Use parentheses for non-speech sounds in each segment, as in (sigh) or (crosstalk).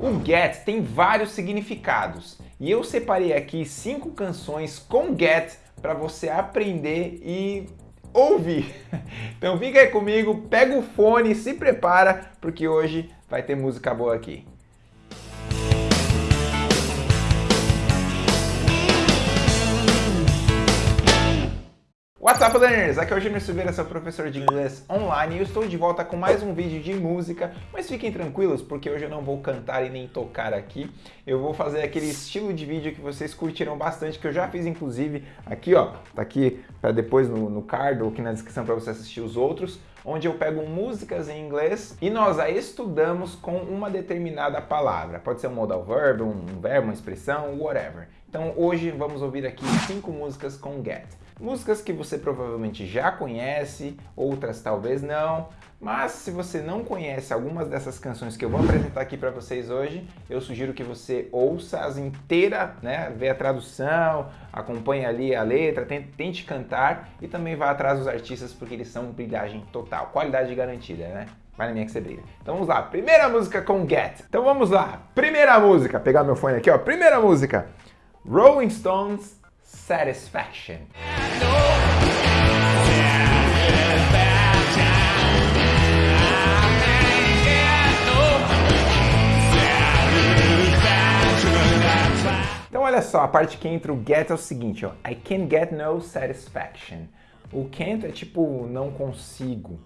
O get tem vários significados e eu separei aqui cinco canções com get para você aprender e ouvir. (laughs) Então fica aí comigo, pega o fone, se prepara, porque hoje vai ter música boa aqui. What's up, learners? Aqui é o Júnior Silveira, seu professor de inglês online e eu estou de volta com mais um vídeo de música, mas fiquem tranquilos porque hoje eu não vou cantar e nem tocar aqui. Eu vou fazer aquele estilo de vídeo que vocês curtiram bastante, que eu já fiz inclusive aqui, ó, tá aqui para depois no, no card ou aqui na descrição para você assistir os outros, onde eu pego músicas em inglês e nós a estudamos com uma determinada palavra. Pode ser um modal verb, um verbo, uma expressão, whatever. Então hoje vamos ouvir aqui cinco músicas com get. Músicas que você provavelmente já conhece, outras talvez não, mas se você não conhece algumas dessas canções que eu vou apresentar aqui para vocês hoje, eu sugiro que você ouça as inteiras, né? Vê a tradução, acompanhe ali a letra, tente cantar e também vá atrás dos artistas porque eles são brilhagem total, qualidade garantida, né? Vai na minha que você brilha. Então vamos lá, primeira música com Get. Então vamos lá, primeira música, pegar meu fone aqui, ó, primeira música. Rolling Stones, Satisfaction. Então olha só, a parte que entra o get é o seguinte, ó. I can get no satisfaction. O can't é tipo não consigo,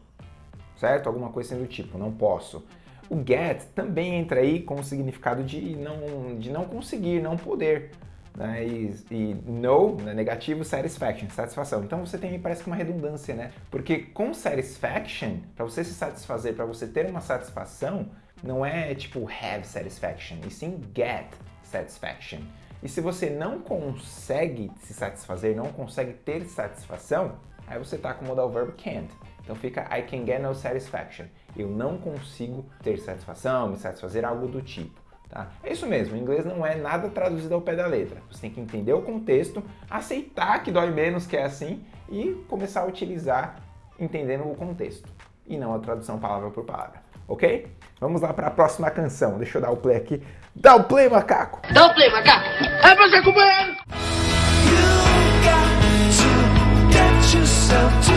certo? Alguma coisa assim do tipo, não posso. O get também entra aí com o significado de não, de não conseguir, não poder. Né? E, e no, né? negativo, satisfaction, satisfação. Então você tem, parece que uma redundância, né? Porque com satisfaction, para você se satisfazer, para você ter uma satisfação, não é tipo have satisfaction, e sim get satisfaction. E se você não consegue se satisfazer, não consegue ter satisfação, aí você está com o modal verbo can't. Então fica I can get no satisfaction. Eu não consigo ter satisfação, me satisfazer, algo do tipo. Tá? É isso mesmo, o inglês não é nada traduzido ao pé da letra. Você tem que entender o contexto, aceitar que dói menos que é assim e começar a utilizar entendendo o contexto e não a tradução palavra por palavra ok? Vamos lá para a próxima canção. Deixa eu dar o play aqui. Dá o play, macaco! Dá o play, macaco! É macaco man! You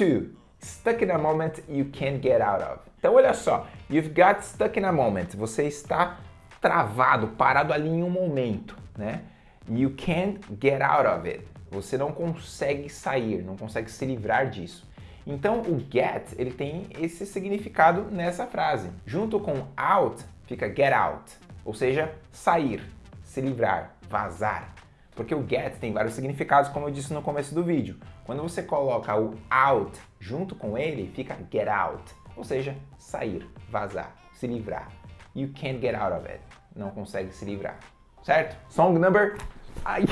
too, stuck in a moment you can't get out of. Então olha só, you've got stuck in a moment. Você está travado, parado ali em um momento, né? You can't get out of it. Você não consegue sair, não consegue se livrar disso. Então o get, ele tem esse significado nessa frase. Junto com out, fica get out, ou seja, sair, se livrar, vazar. Porque o get tem vários significados, como eu disse no começo do vídeo. Quando você coloca o out junto com ele, fica get out, ou seja, sair, vazar, se livrar. You can't get out of it. Não consegue se livrar. Certo? Song number Ai.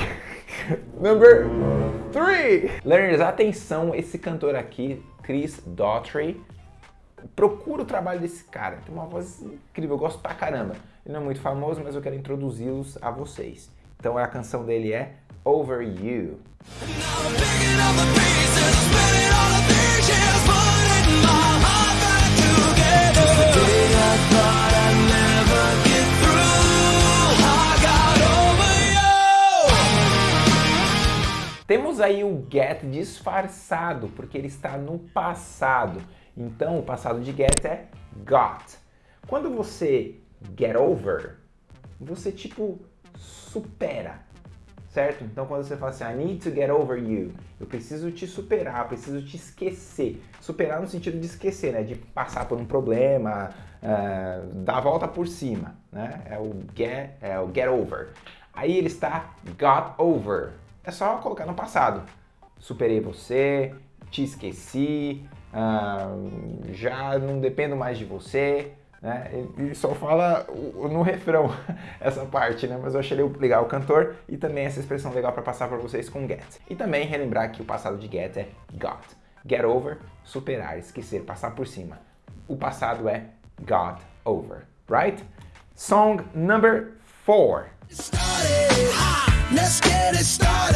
(laughs) Number 3. Learners, atenção, esse cantor aqui, Chris Daughtry, procura o trabalho desse cara. Tem uma voz incrível, eu gosto pra caramba. Ele não é muito famoso, mas eu quero introduzi-los a vocês. Então a canção dele é Over You. Temos aí o get disfarçado, porque ele está no passado. Então, o passado de get é got. Quando você get over, você tipo supera, certo? Então, quando você fala assim, I need to get over you, eu preciso te superar, preciso te esquecer. Superar no sentido de esquecer, né? De passar por um problema, uh, dar a volta por cima, né? É o get, é o get over. Aí ele está got over, é só colocar no passado. Superei você, te esqueci, uh, já não dependo mais de você, né? Ele só fala no refrão (laughs) essa parte, né? Mas eu achei legal o cantor e também essa expressão legal para passar para vocês com get. E também relembrar que o passado de get é got. Get over, superar, esquecer, passar por cima. O passado é got over, right? Song number four. Let's get it started in here. Let's get it started.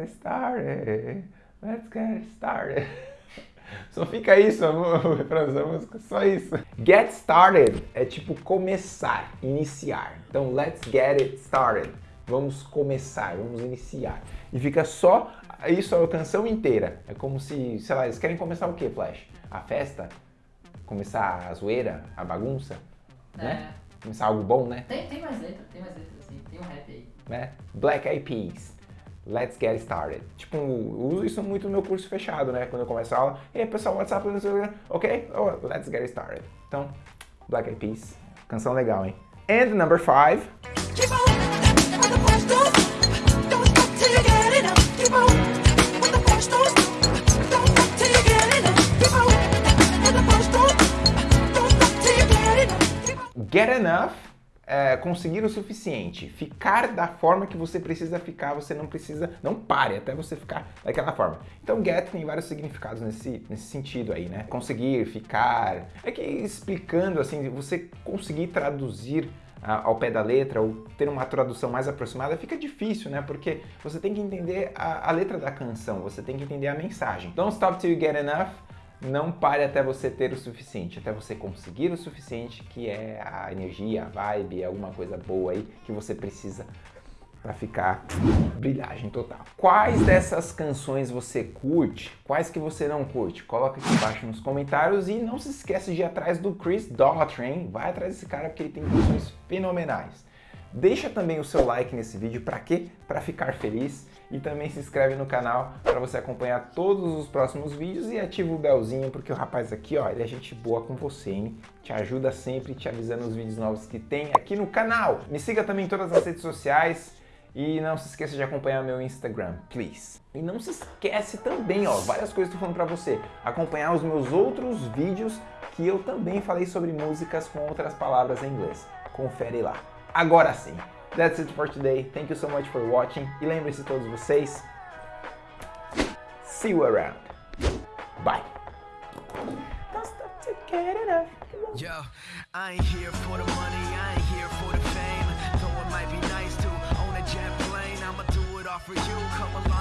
Get started. Let's get started. (laughs) Só fica isso, refrão (laughs) da música, só isso. Get started é tipo começar, iniciar. Então, let's get it started. Vamos começar, vamos iniciar. E fica só isso a canção inteira. É como se, sei lá, eles querem começar o que, Flash? A festa? Começar a zoeira, a bagunça? É. Né? Começar algo bom, né? Tem, tem mais letra, tem mais letra assim, tem um rap aí. né? Black Eyed Peas. Let's get started. Tipo, eu uso isso muito no meu curso fechado, né? Quando eu começo a aula, e aí pessoal, WhatsApp, ok? Oh, let's get started. Então, Black Eyed Peas, canção legal, hein? And number five, get enough. É, conseguir o suficiente. Ficar da forma que você precisa ficar, você não precisa, não pare até você ficar daquela forma. Então, get tem vários significados nesse, nesse sentido aí, né? Conseguir, ficar. É que explicando assim, você conseguir traduzir ah, ao pé da letra ou ter uma tradução mais aproximada fica difícil, né? Porque você tem que entender a, a letra da canção, você tem que entender a mensagem. Don't stop till you get enough. Não pare até você ter o suficiente, até você conseguir o suficiente, que é a energia, a vibe, alguma coisa boa aí que você precisa para ficar brilhagem total. Quais dessas canções você curte? Quais que você não curte? Coloca aqui embaixo nos comentários e não se esquece de ir atrás do Chris Daughtry? Vai atrás desse cara porque ele tem canções fenomenais. Deixa também o seu like nesse vídeo, para quê? Para ficar feliz e também se inscreve no canal para você acompanhar todos os próximos vídeos e ativa o belzinho porque o rapaz aqui, ó, ele é gente boa com você, hein? Te ajuda sempre te avisando os vídeos novos que tem aqui no canal. Me siga também em todas as redes sociais e não se esqueça de acompanhar meu Instagram, please. E não se esquece também, ó, várias coisas que eu tô falando pra você, acompanhar os meus outros vídeos que eu também falei sobre músicas com outras palavras em inglês. Confere lá. Agora sim. That's it for today. Thank you so much for watching. E lembre-se todos vocês. See you around. Bye. Yo, I ain't here for the money, I ain't here for the fame. Though it might be nice to own a jet plane, I'ma do it all for you. Come along